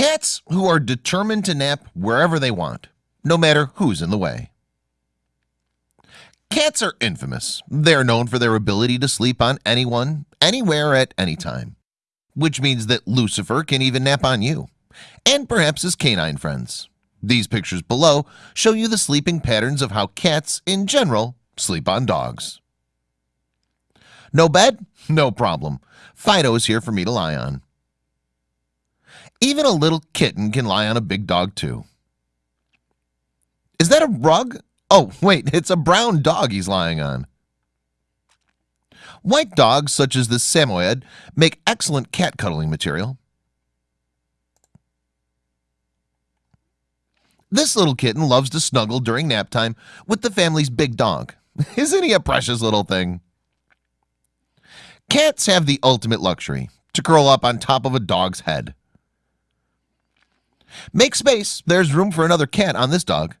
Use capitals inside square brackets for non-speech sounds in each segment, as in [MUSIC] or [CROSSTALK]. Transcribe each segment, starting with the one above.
Cats who are determined to nap wherever they want, no matter who's in the way. Cats are infamous. They're known for their ability to sleep on anyone, anywhere at any time. Which means that Lucifer can even nap on you and perhaps his canine friends. These pictures below show you the sleeping patterns of how cats in general sleep on dogs. No bed? No problem. Fido is here for me to lie on. Even a little kitten can lie on a big dog too. Is that a rug? Oh, [LAUGHS] wait, it's a brown dog he's lying on. White dogs such as the Samoyed make excellent cat cuddling material. This little kitten loves to snuggle during nap time with the family's big dog. [LAUGHS] Isn't he a precious little thing? Cats have the ultimate luxury to curl up on top of a dog's head. Make space. There's room for another cat on this dog.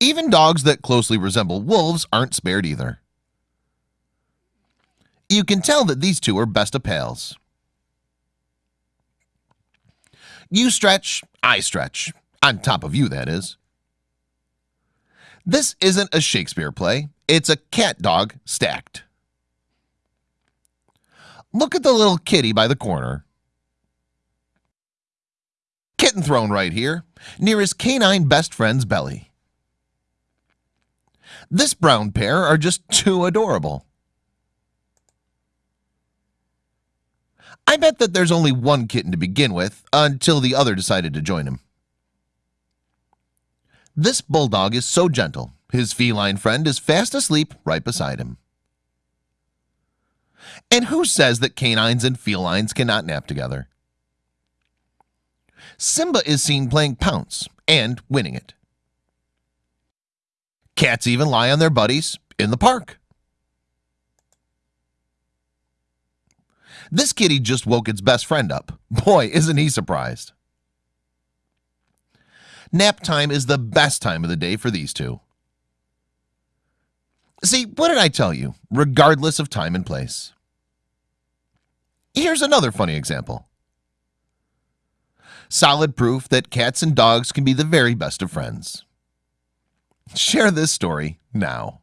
Even dogs that closely resemble wolves aren't spared either. You can tell that these two are best of pals. You stretch, I stretch on top of you that is This isn't a Shakespeare play It's a cat dog stacked Look at the little kitty by the corner Kitten throne right here near his canine best friend's belly. This brown pair are just too adorable. I bet that there's only one kitten to begin with until the other decided to join him. This bulldog is so gentle his feline friend is fast asleep right beside him. And who says that canines and felines cannot nap together Simba is seen playing pounce and winning it Cats even lie on their buddies in the park This kitty just woke its best friend up. Boy, isn't he surprised. Nap time is the best time of the day for these two. See, what did I tell you? Regardless of time and place. Here's another funny example. Solid proof that cats and dogs can be the very best of friends. Share this story now.